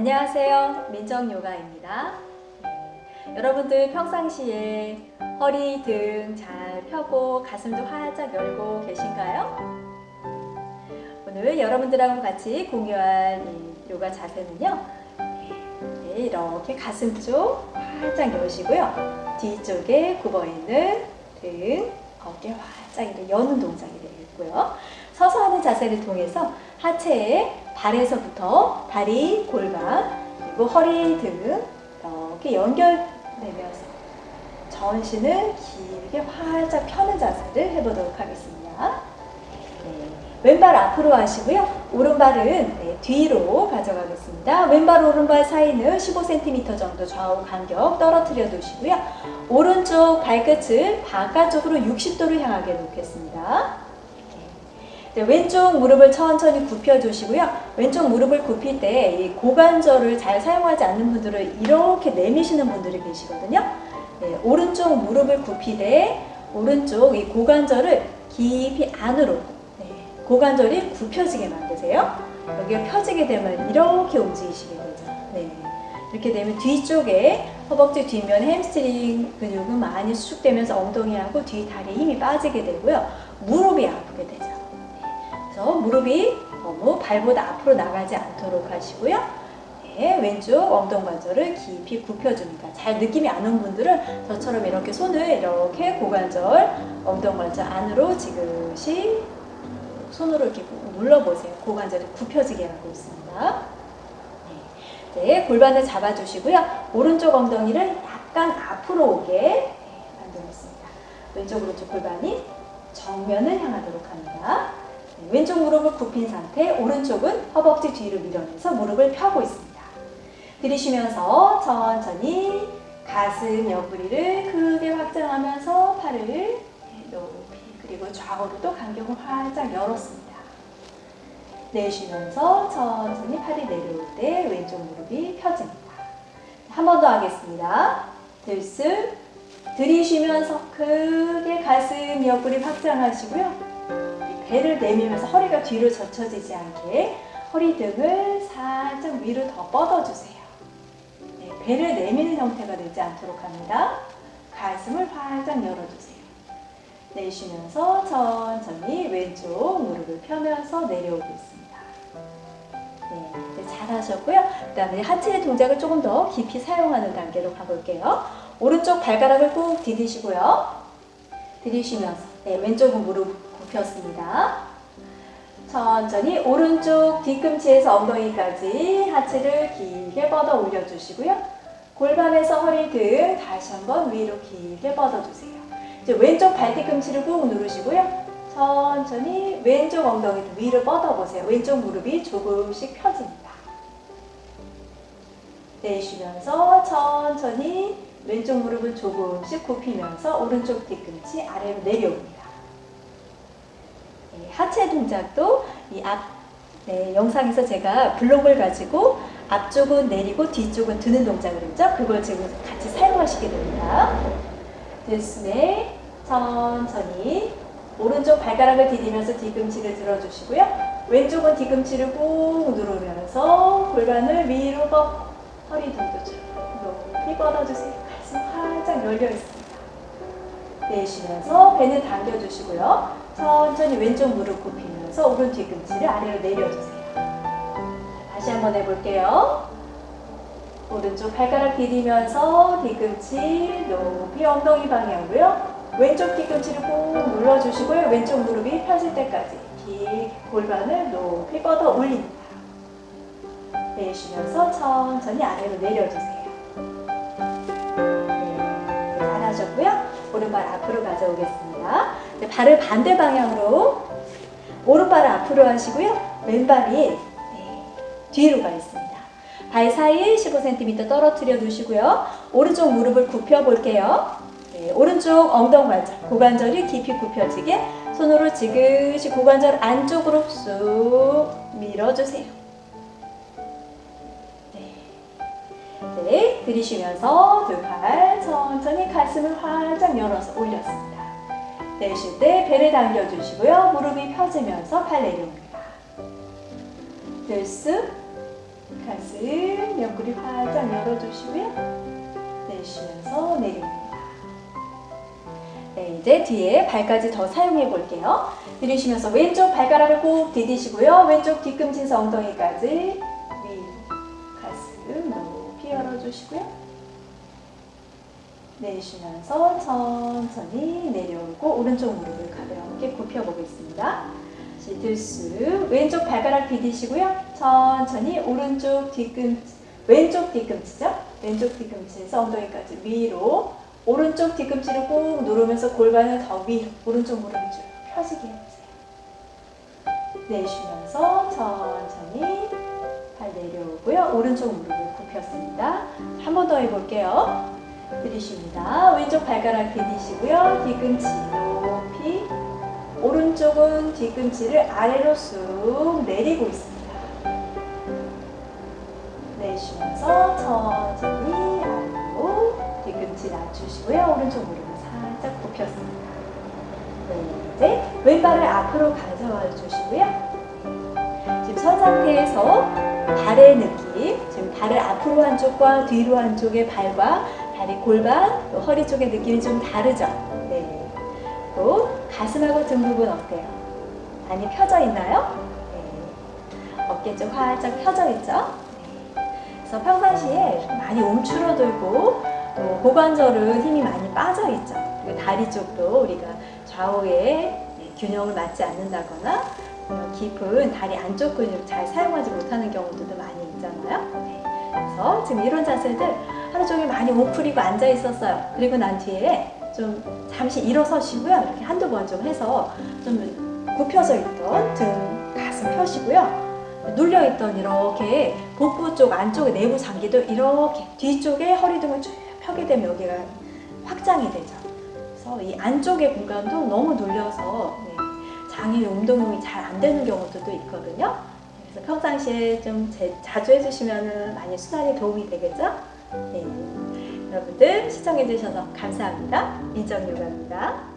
안녕하세요. 민정요가입니다. 네, 여러분들 평상시에 허리 등 잘 펴고 가슴도 활짝 열고 계신가요? 오늘 여러분들하고 같이 공유할 이 요가 자세는요. 네, 이렇게 가슴 쪽 활짝 여시고요. 뒤쪽에 굽어있는 등, 어깨 활짝 이렇게 여는 동작이 되겠고요. 서서 하는 자세를 통해서 하체의 발에서부터 다리, 골반, 그리고 허리 등 이렇게 연결되면서 전신을 길게 활짝 펴는 자세를 해보도록 하겠습니다. 네, 왼발 앞으로 하시고요. 오른발은 네, 뒤로 가져가겠습니다. 왼발 오른발 사이는 15cm 정도 좌우 간격 떨어뜨려 두시고요. 오른쪽 발끝을 바깥쪽으로 60도를 향하게 놓겠습니다. 네, 왼쪽 무릎을 천천히 굽혀 주시고요. 왼쪽 무릎을 굽힐 때 이 고관절을 잘 사용하지 않는 분들은 이렇게 내미시는 분들이 계시거든요. 네, 오른쪽 무릎을 굽히되 오른쪽 이 고관절을 깊이 안으로 네, 고관절이 굽혀지게 만드세요. 여기가 펴지게 되면 이렇게 움직이시게 되죠. 네, 이렇게 되면 뒤쪽에 허벅지 뒷면 햄스트링 근육은 많이 수축되면서 엉덩이하고 뒤 다리에 힘이 빠지게 되고요. 무릎이 아프게 되죠. 그래서 무릎이 너무 발보다 앞으로 나가지 않도록 하시고요. 네, 왼쪽 엉덩 관절을 깊이 굽혀줍니다. 잘 느낌이 안 온 분들은 저처럼 이렇게 손을 이렇게 고관절, 엉덩 관절 안으로 지그시 손으로 이렇게 눌러보세요. 고관절이 굽혀지게 하고 있습니다. 네, 네, 골반을 잡아주시고요. 오른쪽 엉덩이를 약간 앞으로 오게 네, 만들었습니다. 왼쪽 오른쪽 골반이 정면을 향하도록 합니다. 네, 왼쪽 무릎을 굽힌 상태, 오른쪽은 허벅지 뒤로 밀어내서 무릎을 펴고 있습니다. 들이쉬면서 천천히 가슴 옆구리를 크게 확장하면서 팔을 높이 그리고 좌우로도 간격을 활짝 열었습니다. 내쉬면서 천천히 팔이 내려올 때 왼쪽 무릎이 펴집니다. 한 번 더 하겠습니다. 들숨 들이쉬면서 크게 가슴 옆구리 확장하시고요. 배를 내밀면서 허리가 뒤로 젖혀지지 않게 허리 등을 살짝 위로 더 뻗어주세요. 네, 배를 내미는 형태가 되지 않도록 합니다. 가슴을 활짝 열어주세요. 내쉬면서 천천히 왼쪽 무릎을 펴면서 내려오고 있습니다. 네, 네 잘하셨고요. 그 다음에 하체 동작을 조금 더 깊이 사용하는 단계로 가볼게요. 오른쪽 발가락을 꾹 디디시고요. 디디시면서 네, 왼쪽은 무릎 굽혔습니다. 천천히 오른쪽 뒤꿈치에서 엉덩이까지 하체를 길게 뻗어 올려주시고요. 골반에서 허리 등 다시 한번 위로 길게 뻗어주세요. 이제 왼쪽 발 뒤꿈치를 꾹 누르시고요. 천천히 왼쪽 엉덩이를 위로 뻗어보세요. 왼쪽 무릎이 조금씩 펴집니다. 내쉬면서 천천히 왼쪽 무릎을 조금씩 굽히면서 오른쪽 뒤꿈치 아래로 내려옵니다. 네, 하체 동작도 이 앞 네, 영상에서 제가 블록을 가지고 앞쪽은 내리고 뒤쪽은 드는 동작을 했죠. 그걸 지금 같이 사용하시게 됩니다. 들숨에 천천히 오른쪽 발가락을 디디면서 뒤꿈치를 들어주시고요. 왼쪽은 뒤꿈치를 꾹 누르면서 골반을 위로 뻗 허리 쭉 높이 뻗어주세요. 가슴 활짝 열려 있습니다. 내쉬면서 배는 당겨주시고요. 천천히 왼쪽 무릎 굽히면서 오른 뒤꿈치를 아래로 내려주세요. 다시 한번 해볼게요. 오른쪽 발가락 디디면서 뒤꿈치 높이 엉덩이 방향으로요. 왼쪽 뒤꿈치를 꾹 눌러주시고요. 왼쪽 무릎이 펴질 때까지 길 골반을 높이 뻗어 올립니다. 내쉬면서 천천히 아래로 내려주세요. 네, 잘하셨고요. 오른발 앞으로 가져오겠습니다. 네, 발을 반대 방향으로 오른발을 앞으로 하시고요. 왼발이 네, 뒤로 가 있습니다. 발 사이 15cm 떨어뜨려 두시고요. 오른쪽 무릎을 굽혀 볼게요. 네, 오른쪽 엉덩관절, 고관절이 깊이 굽혀지게 손으로 지그시 고관절 안쪽으로 쑥 밀어주세요. 네 들이쉬면서 두 팔 천천히 가슴을 활짝 열어서 올렸습니다. 내쉴 때 배를 당겨주시고요. 무릎이 펴지면서 팔 내려옵니다. 들숨 가슴 옆구리 활짝 열어주시고요. 내쉬면서 내립니다. 네, 이제 뒤에 발까지 더 사용해 볼게요. 들이쉬면서 왼쪽 발가락을 꼭 디디시고요. 왼쪽 뒤꿈치에서 엉덩이까지 높이 열어주시고요. 내쉬면서 천천히 내려오고 오른쪽 무릎을 가볍게 굽혀보겠습니다. 들쑥 왼쪽 발가락 디디시고요. 천천히 오른쪽 뒤꿈치 왼쪽 뒤꿈치죠. 왼쪽 뒤꿈치에서 엉덩이까지 위로 오른쪽 뒤꿈치를 꾹 누르면서 골반을 더 위로 오른쪽 무릎 쭉 펴지게 해보세요. 내쉬면서 천천히 발 내려오고요. 오른쪽 무릎을 굽혔습니다. 한 번 더 해볼게요. 들이쉽니다. 왼쪽 발가락 디디시고요. 뒤꿈치 높이 오른쪽은 뒤꿈치를 아래로 쑥 내리고 있습니다. 내쉬면서 천천히 아래로 뒤꿈치 낮추시고요. 오른쪽 무릎을 살짝 굽혔습니다. 네, 이제 왼발을 앞으로 가져와 주시고요. 선 상태에서 발의 느낌, 지금 발을 앞으로 한쪽과 뒤로 한쪽의 발과 다리 골반, 또 허리 쪽의 느낌이 좀 다르죠? 네. 또 가슴하고 등 부분 어때요? 많이 펴져 있나요? 네. 어깨 쪽 활짝 펴져 있죠? 네. 그래서 평상시에 많이 움츠러들고 또 고관절은 힘이 많이 빠져 있죠. 그리고 다리 쪽도 우리가 좌우에 균형을 맞지 않는다거나 깊은 다리 안쪽 근육 잘 사용하지 못하는 경우들도 많이 있잖아요. 네. 그래서 지금 이런 자세들 하루 종일 많이 웅크리고 앉아 있었어요. 그리고 난 뒤에 좀 잠시 일어서시고요. 이렇게 한두 번 좀 해서 좀 굽혀져 있던 등, 가슴 펴시고요. 눌려있던 이렇게 복부 쪽 안쪽에 내부 장기도 이렇게 뒤쪽에 허리 등을 쭉 펴게 되면 여기가 확장이 되죠. 그래서 이 안쪽의 공간도 너무 눌려서 네, 장의 운동이 잘 안 되는 경우들도 있거든요. 그래서 평상시에 좀 제, 자주 해주시면 많이 수단이 도움이 되겠죠? 네. 여러분들 시청해주셔서 감사합니다. 인정요가입니다.